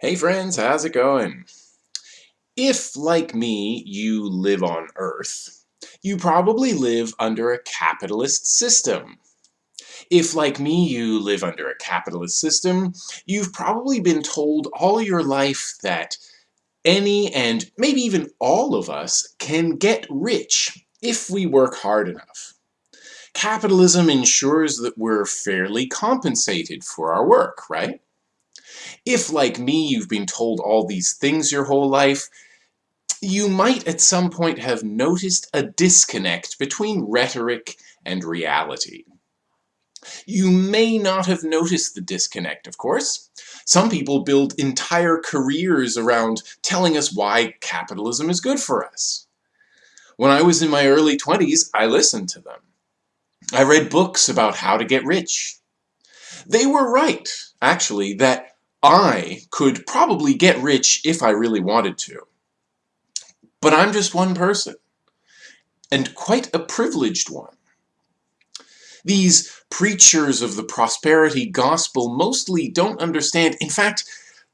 Hey friends, how's it going? If, like me, you live on Earth, you probably live under a capitalist system. If, like me, you live under a capitalist system, you've probably been told all your life that any and maybe even all of us can get rich if we work hard enough. Capitalism ensures that we're fairly compensated for our work, right? If, like me, you've been told all these things your whole life, you might at some point have noticed a disconnect between rhetoric and reality. You may not have noticed the disconnect, of course. Some people build entire careers around telling us why capitalism is good for us. When I was in my early 20s, I listened to them. I read books about how to get rich. They were right, actually, that I could probably get rich if I really wanted to. But I'm just one person, and quite a privileged one. These preachers of the prosperity gospel mostly don't understand, in fact,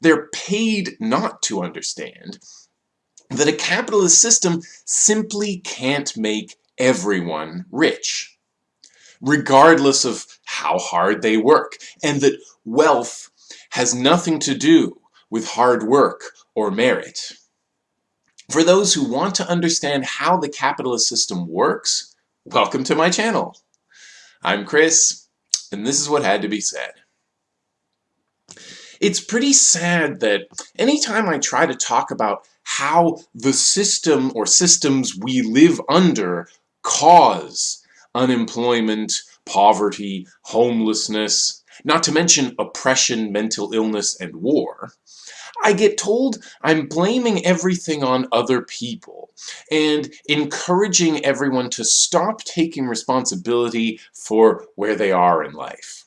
they're paid not to understand, that a capitalist system simply can't make everyone rich, regardless of how hard they work, and that wealth has nothing to do with hard work or merit. For those who want to understand how the capitalist system works, welcome to my channel. I'm Chris, and this is what had to be said. It's pretty sad that anytime I try to talk about how the system or systems we live under cause unemployment, poverty, homelessness, not to mention oppression, mental illness, and war, I get told I'm blaming everything on other people and encouraging everyone to stop taking responsibility for where they are in life.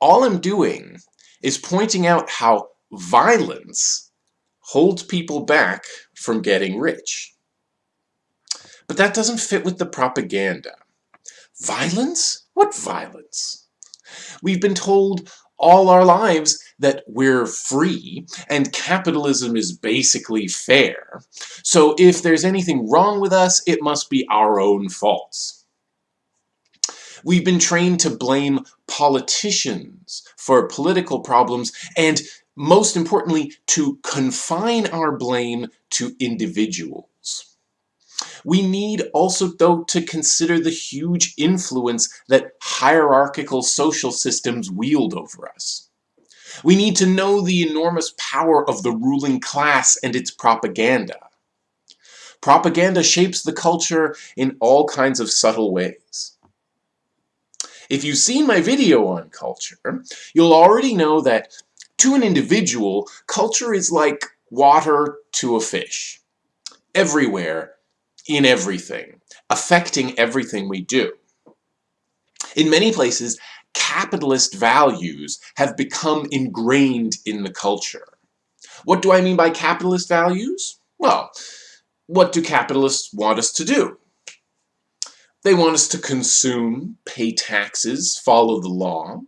All I'm doing is pointing out how violence holds people back from getting rich. But that doesn't fit with the propaganda. Violence? What violence? We've been told all our lives that we're free and capitalism is basically fair. So if there's anything wrong with us, it must be our own faults. We've been trained to blame politicians for political problems and most importantly to confine our blame to individuals. We need also, though, to consider the huge influence that hierarchical social systems wield over us. We need to know the enormous power of the ruling class and its propaganda. Propaganda shapes the culture in all kinds of subtle ways. If you've seen my video on culture, you'll already know that to an individual, culture is like water to a fish. Everywhere, in everything, affecting everything we do. In many places, capitalist values have become ingrained in the culture. What do I mean by capitalist values? Well, what do capitalists want us to do? They want us to consume, pay taxes, follow the law.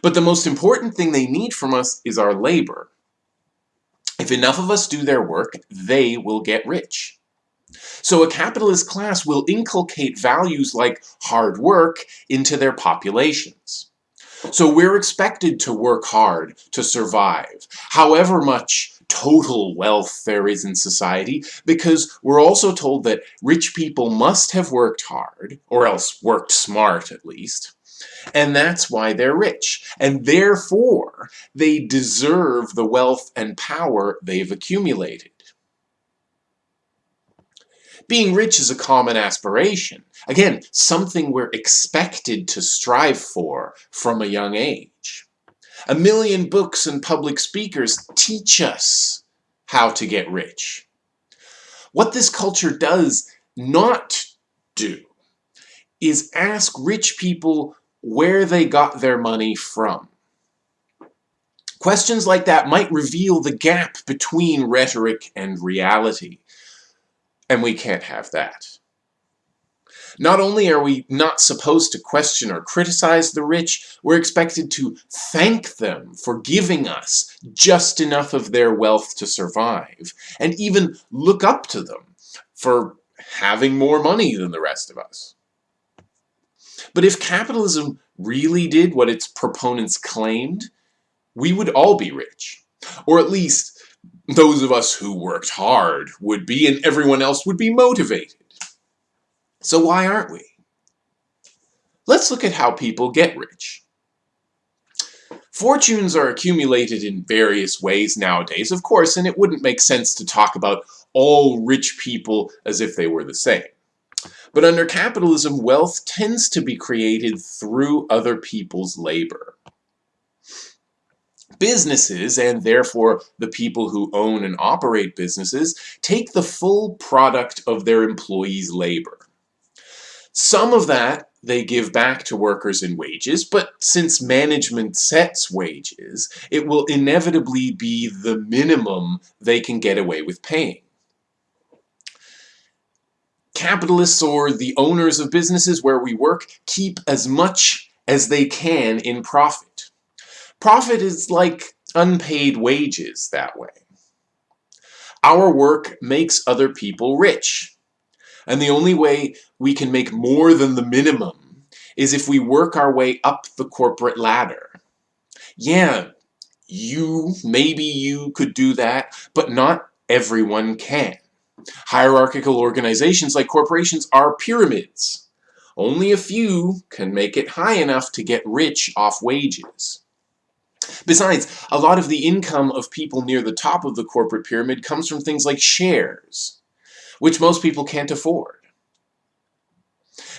But the most important thing they need from us is our labor. If enough of us do their work, they will get rich. So a capitalist class will inculcate values like hard work into their populations. So we're expected to work hard to survive, however much total wealth there is in society, because we're also told that rich people must have worked hard, or else worked smart at least, and that's why they're rich. And therefore, they deserve the wealth and power they've accumulated. Being rich is a common aspiration. Again, something we're expected to strive for from a young age. A million books and public speakers teach us how to get rich. What this culture does not do is ask rich people where they got their money from. Questions like that might reveal the gap between rhetoric and reality. And we can't have that. Not only are we not supposed to question or criticize the rich, we're expected to thank them for giving us just enough of their wealth to survive, and even look up to them for having more money than the rest of us. But if capitalism really did what its proponents claimed, we would all be rich. Or at least, those of us who worked hard would be, and everyone else would be motivated. So why aren't we? Let's look at how people get rich. Fortunes are accumulated in various ways nowadays, of course, and it wouldn't make sense to talk about all rich people as if they were the same. But under capitalism, wealth tends to be created through other people's labor. Businesses, and therefore the people who own and operate businesses, take the full product of their employees' labor. Some of that they give back to workers in wages, but since management sets wages, it will inevitably be the minimum they can get away with paying. Capitalists or the owners of businesses where we work keep as much as they can in profit. Profit is like unpaid wages that way. Our work makes other people rich. And the only way we can make more than the minimum is if we work our way up the corporate ladder. Yeah, you, maybe you could do that, but not everyone can. Hierarchical organizations like corporations are pyramids. Only a few can make it high enough to get rich off wages. Besides, a lot of the income of people near the top of the corporate pyramid comes from things like shares which most people can't afford.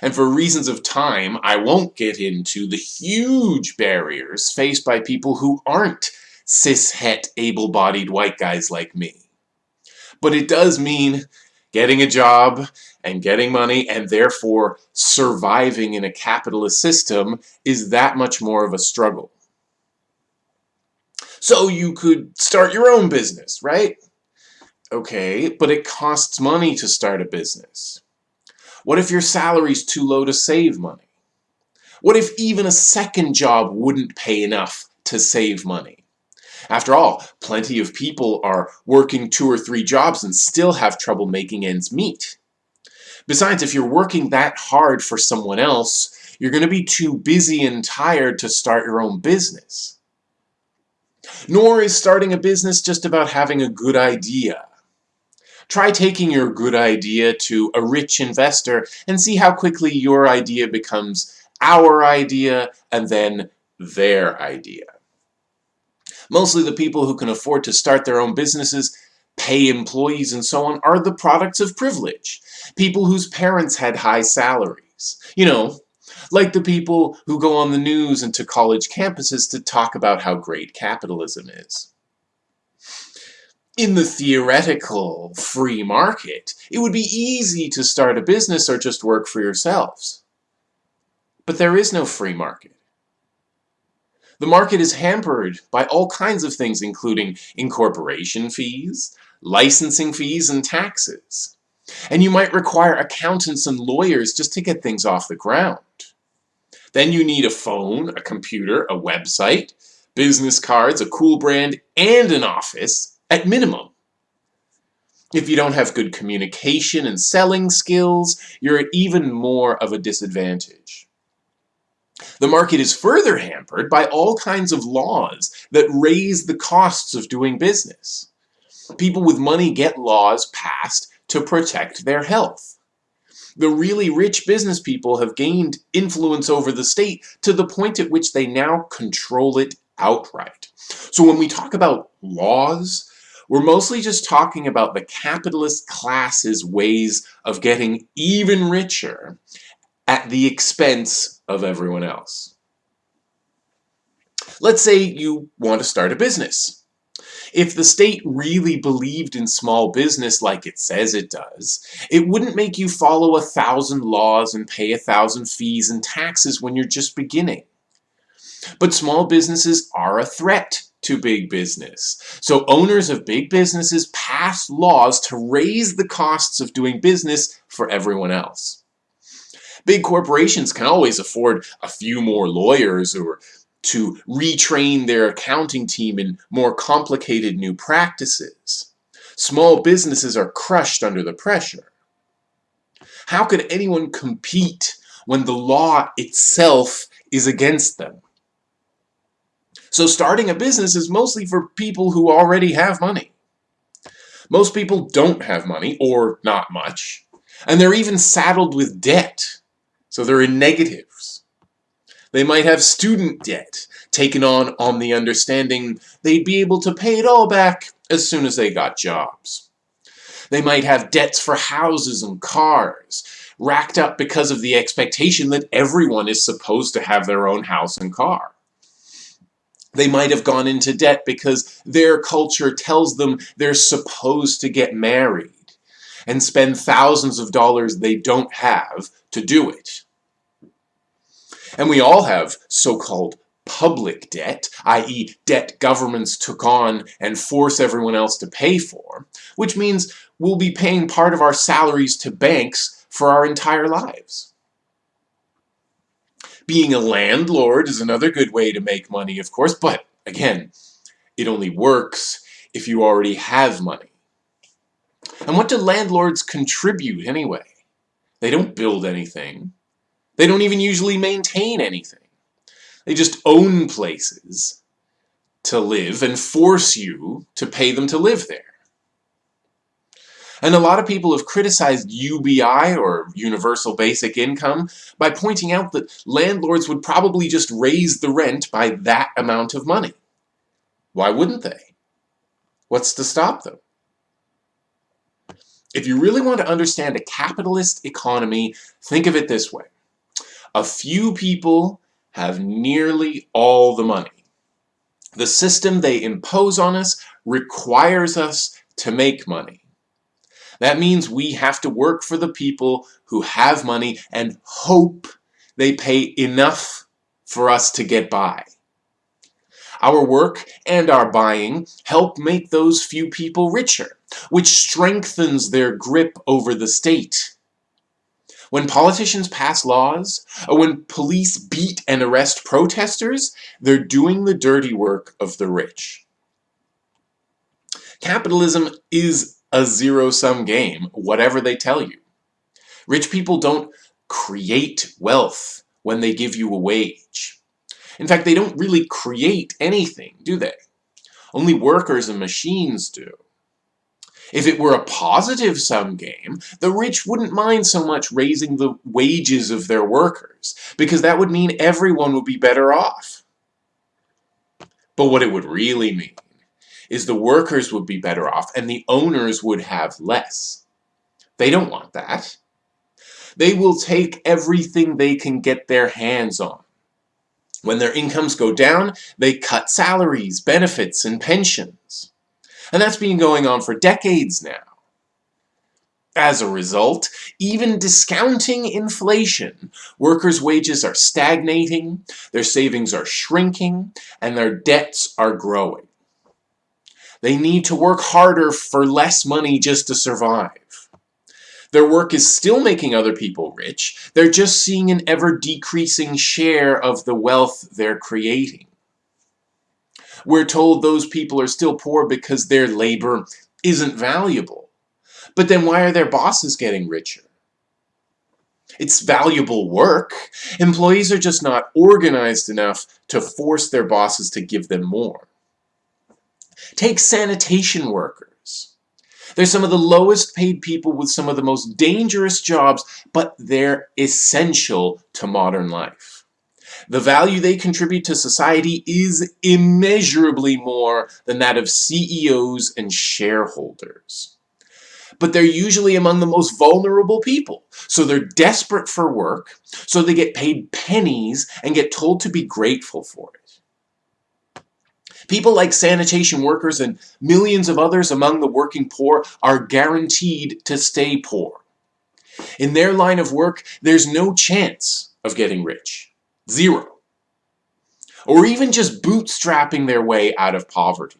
And for reasons of time, I won't get into the huge barriers faced by people who aren't cis-het, able-bodied white guys like me. But it does mean getting a job and getting money and therefore surviving in a capitalist system is that much more of a struggle. So you could start your own business, right? Okay, but it costs money to start a business. What if your salary's too low to save money? What if even a second job wouldn't pay enough to save money? After all, plenty of people are working two or three jobs and still have trouble making ends meet. Besides, if you're working that hard for someone else, you're going to be too busy and tired to start your own business. Nor is starting a business just about having a good idea. Try taking your good idea to a rich investor and see how quickly your idea becomes our idea and then their idea. Mostly the people who can afford to start their own businesses, pay employees and so on are the products of privilege. People whose parents had high salaries. You know, like the people who go on the news and to college campuses to talk about how great capitalism is in the theoretical free market, it would be easy to start a business or just work for yourselves. But there is no free market. The market is hampered by all kinds of things including incorporation fees, licensing fees, and taxes. And you might require accountants and lawyers just to get things off the ground. Then you need a phone, a computer, a website, business cards, a cool brand, and an office at minimum. If you don't have good communication and selling skills, you're at even more of a disadvantage. The market is further hampered by all kinds of laws that raise the costs of doing business. People with money get laws passed to protect their health. The really rich business people have gained influence over the state to the point at which they now control it outright. So when we talk about laws, we're mostly just talking about the capitalist class's ways of getting even richer at the expense of everyone else. Let's say you want to start a business. If the state really believed in small business like it says it does, it wouldn't make you follow a thousand laws and pay a thousand fees and taxes when you're just beginning. But small businesses are a threat to big business. So owners of big businesses pass laws to raise the costs of doing business for everyone else. Big corporations can always afford a few more lawyers or to retrain their accounting team in more complicated new practices. Small businesses are crushed under the pressure. How could anyone compete when the law itself is against them? So starting a business is mostly for people who already have money. Most people don't have money, or not much, and they're even saddled with debt, so they're in negatives. They might have student debt, taken on on the understanding they'd be able to pay it all back as soon as they got jobs. They might have debts for houses and cars, racked up because of the expectation that everyone is supposed to have their own house and car. They might have gone into debt because their culture tells them they're supposed to get married and spend thousands of dollars they don't have to do it. And we all have so-called public debt, i.e. debt governments took on and force everyone else to pay for, which means we'll be paying part of our salaries to banks for our entire lives. Being a landlord is another good way to make money, of course, but again, it only works if you already have money. And what do landlords contribute anyway? They don't build anything. They don't even usually maintain anything. They just own places to live and force you to pay them to live there. And a lot of people have criticized UBI, or Universal Basic Income, by pointing out that landlords would probably just raise the rent by that amount of money. Why wouldn't they? What's to stop them? If you really want to understand a capitalist economy, think of it this way. A few people have nearly all the money. The system they impose on us requires us to make money. That means we have to work for the people who have money and hope they pay enough for us to get by. Our work and our buying help make those few people richer, which strengthens their grip over the state. When politicians pass laws, or when police beat and arrest protesters, they're doing the dirty work of the rich. Capitalism is a zero-sum game, whatever they tell you. Rich people don't create wealth when they give you a wage. In fact, they don't really create anything, do they? Only workers and machines do. If it were a positive sum game, the rich wouldn't mind so much raising the wages of their workers, because that would mean everyone would be better off. But what it would really mean is the workers would be better off and the owners would have less. They don't want that. They will take everything they can get their hands on. When their incomes go down, they cut salaries, benefits, and pensions. And that's been going on for decades now. As a result, even discounting inflation, workers' wages are stagnating, their savings are shrinking, and their debts are growing. They need to work harder for less money just to survive. Their work is still making other people rich, they're just seeing an ever-decreasing share of the wealth they're creating. We're told those people are still poor because their labor isn't valuable. But then why are their bosses getting richer? It's valuable work. Employees are just not organized enough to force their bosses to give them more. Take sanitation workers. They're some of the lowest paid people with some of the most dangerous jobs, but they're essential to modern life. The value they contribute to society is immeasurably more than that of CEOs and shareholders. But they're usually among the most vulnerable people. So they're desperate for work, so they get paid pennies and get told to be grateful for it. People like sanitation workers and millions of others among the working poor are guaranteed to stay poor. In their line of work, there's no chance of getting rich. Zero. Or even just bootstrapping their way out of poverty.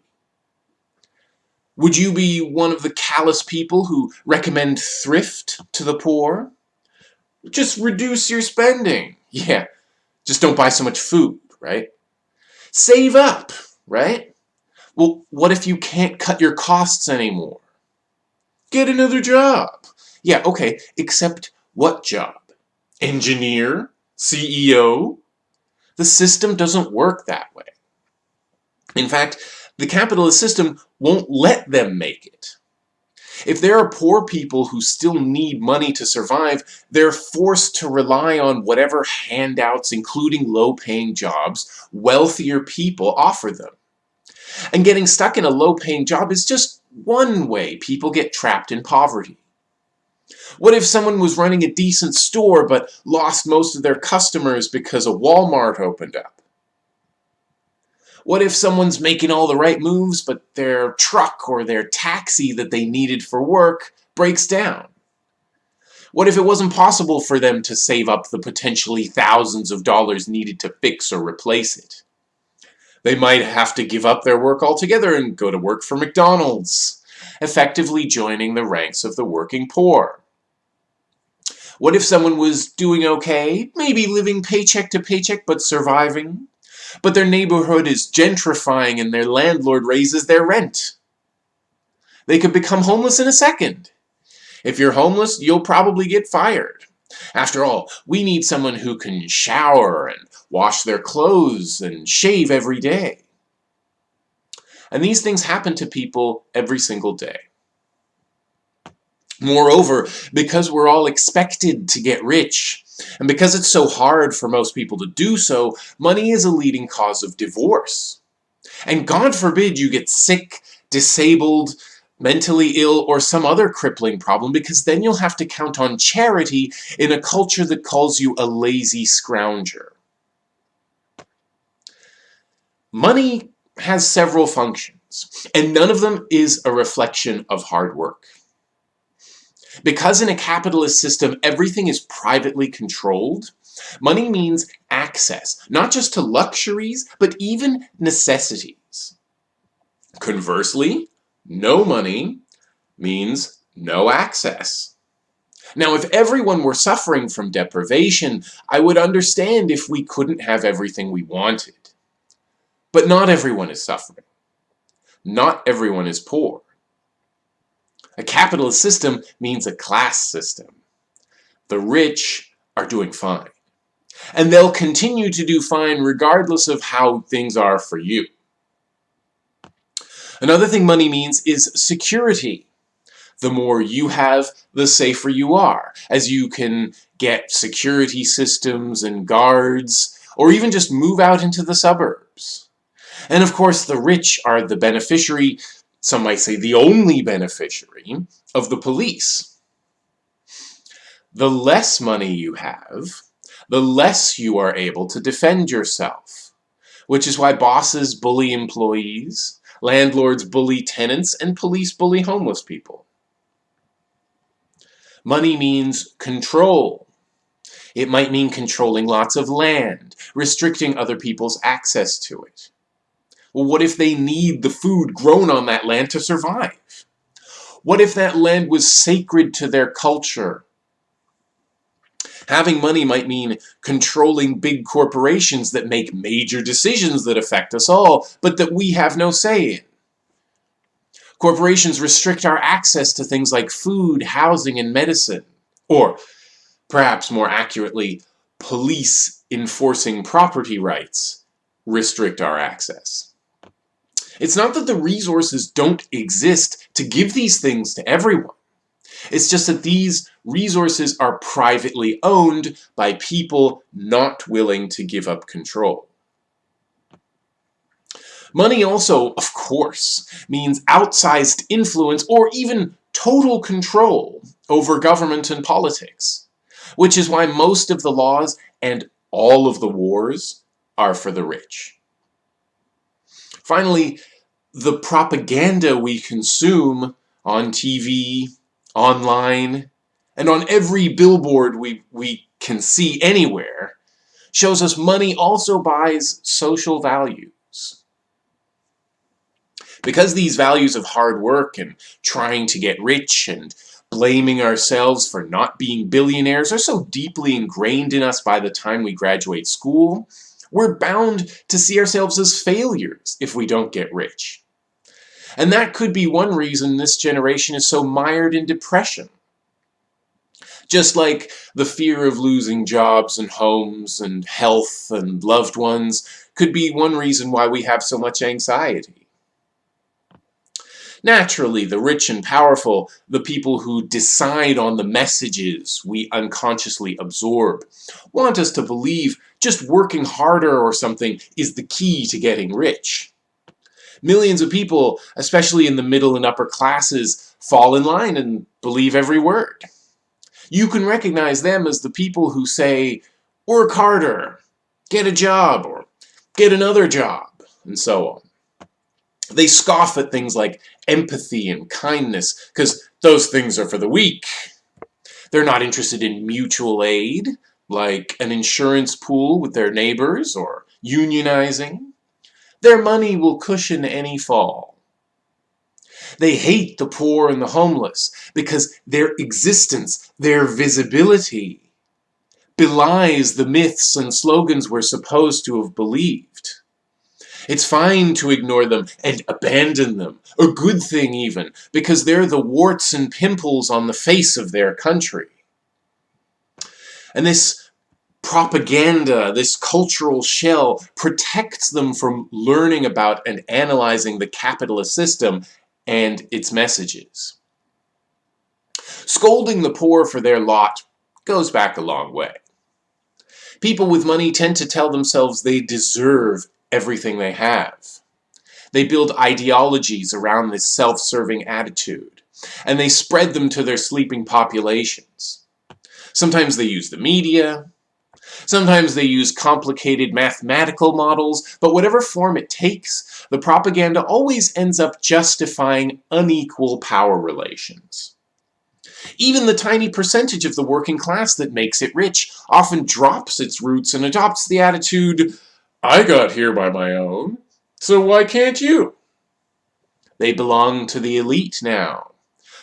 Would you be one of the callous people who recommend thrift to the poor? Just reduce your spending. Yeah, just don't buy so much food, right? Save up, right? Well, what if you can't cut your costs anymore? Get another job. Yeah, okay, except what job? Engineer? CEO? The system doesn't work that way. In fact, the capitalist system won't let them make it. If there are poor people who still need money to survive, they're forced to rely on whatever handouts, including low-paying jobs, wealthier people offer them. And getting stuck in a low-paying job is just one way people get trapped in poverty. What if someone was running a decent store but lost most of their customers because a Walmart opened up? What if someone's making all the right moves, but their truck or their taxi that they needed for work breaks down? What if it wasn't possible for them to save up the potentially thousands of dollars needed to fix or replace it? They might have to give up their work altogether and go to work for McDonald's, effectively joining the ranks of the working poor. What if someone was doing okay, maybe living paycheck to paycheck but surviving? But their neighborhood is gentrifying and their landlord raises their rent. They could become homeless in a second. If you're homeless, you'll probably get fired. After all, we need someone who can shower and wash their clothes and shave every day. And these things happen to people every single day. Moreover, because we're all expected to get rich, and because it's so hard for most people to do so, money is a leading cause of divorce. And God forbid you get sick, disabled, mentally ill, or some other crippling problem, because then you'll have to count on charity in a culture that calls you a lazy scrounger. Money has several functions, and none of them is a reflection of hard work. Because in a capitalist system, everything is privately controlled, money means access, not just to luxuries, but even necessities. Conversely, no money means no access. Now, if everyone were suffering from deprivation, I would understand if we couldn't have everything we wanted. But not everyone is suffering. Not everyone is poor. A capitalist system means a class system. The rich are doing fine. And they'll continue to do fine regardless of how things are for you. Another thing money means is security. The more you have, the safer you are, as you can get security systems and guards, or even just move out into the suburbs. And of course, the rich are the beneficiary some might say the only beneficiary, of the police. The less money you have, the less you are able to defend yourself, which is why bosses bully employees, landlords bully tenants, and police bully homeless people. Money means control. It might mean controlling lots of land, restricting other people's access to it. Well, what if they need the food grown on that land to survive? What if that land was sacred to their culture? Having money might mean controlling big corporations that make major decisions that affect us all, but that we have no say in. Corporations restrict our access to things like food, housing, and medicine. Or, perhaps more accurately, police enforcing property rights restrict our access. It's not that the resources don't exist to give these things to everyone. It's just that these resources are privately owned by people not willing to give up control. Money also, of course, means outsized influence or even total control over government and politics, which is why most of the laws and all of the wars are for the rich. Finally, the propaganda we consume on TV, online, and on every billboard we, we can see anywhere shows us money also buys social values. Because these values of hard work and trying to get rich and blaming ourselves for not being billionaires are so deeply ingrained in us by the time we graduate school, we're bound to see ourselves as failures if we don't get rich. And that could be one reason this generation is so mired in depression. Just like the fear of losing jobs and homes and health and loved ones could be one reason why we have so much anxiety. Naturally, the rich and powerful, the people who decide on the messages we unconsciously absorb, want us to believe just working harder or something is the key to getting rich. Millions of people, especially in the middle and upper classes, fall in line and believe every word. You can recognize them as the people who say, work harder, get a job, or get another job, and so on. They scoff at things like empathy and kindness, because those things are for the weak. They're not interested in mutual aid, like an insurance pool with their neighbors, or unionizing. Their money will cushion any fall. They hate the poor and the homeless because their existence, their visibility, belies the myths and slogans we're supposed to have believed. It's fine to ignore them and abandon them, a good thing even, because they're the warts and pimples on the face of their country. And this propaganda, this cultural shell, protects them from learning about and analyzing the capitalist system and its messages. Scolding the poor for their lot goes back a long way. People with money tend to tell themselves they deserve everything they have. They build ideologies around this self-serving attitude, and they spread them to their sleeping populations. Sometimes they use the media, Sometimes they use complicated mathematical models, but whatever form it takes, the propaganda always ends up justifying unequal power relations. Even the tiny percentage of the working class that makes it rich often drops its roots and adopts the attitude, I got here by my own, so why can't you? They belong to the elite now,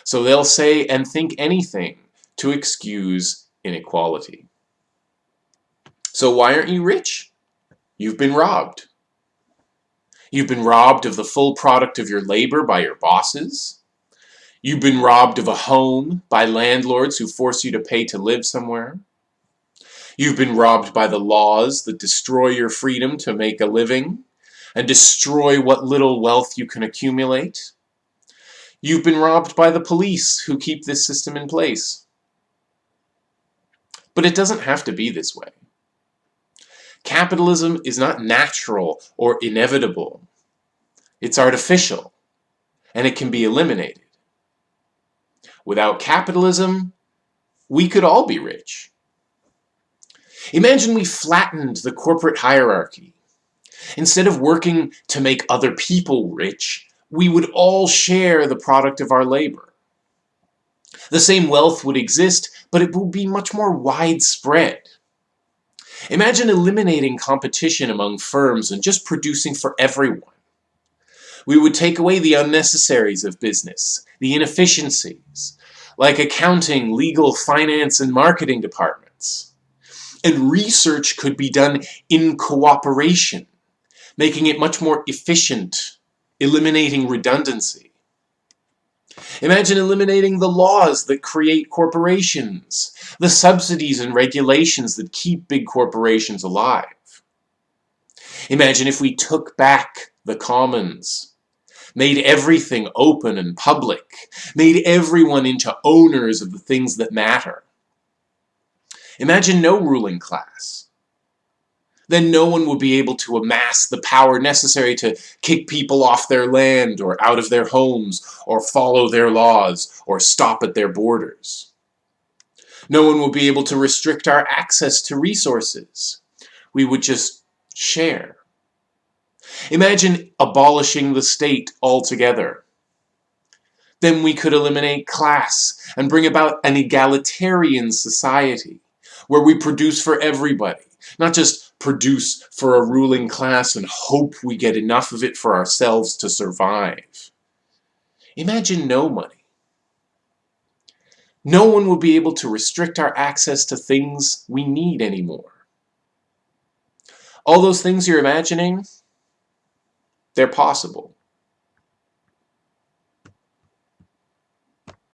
so they'll say and think anything to excuse inequality. So why aren't you rich? You've been robbed. You've been robbed of the full product of your labor by your bosses. You've been robbed of a home by landlords who force you to pay to live somewhere. You've been robbed by the laws that destroy your freedom to make a living and destroy what little wealth you can accumulate. You've been robbed by the police who keep this system in place. But it doesn't have to be this way. Capitalism is not natural or inevitable. It's artificial, and it can be eliminated. Without capitalism, we could all be rich. Imagine we flattened the corporate hierarchy. Instead of working to make other people rich, we would all share the product of our labor. The same wealth would exist, but it would be much more widespread. Imagine eliminating competition among firms and just producing for everyone. We would take away the unnecessaries of business, the inefficiencies, like accounting, legal, finance, and marketing departments. And research could be done in cooperation, making it much more efficient, eliminating redundancy. Imagine eliminating the laws that create corporations, the subsidies and regulations that keep big corporations alive. Imagine if we took back the commons, made everything open and public, made everyone into owners of the things that matter. Imagine no ruling class then no one would be able to amass the power necessary to kick people off their land or out of their homes or follow their laws or stop at their borders. No one will be able to restrict our access to resources. We would just share. Imagine abolishing the state altogether. Then we could eliminate class and bring about an egalitarian society where we produce for everybody, not just produce for a ruling class and hope we get enough of it for ourselves to survive. Imagine no money. No one will be able to restrict our access to things we need anymore. All those things you're imagining, they're possible.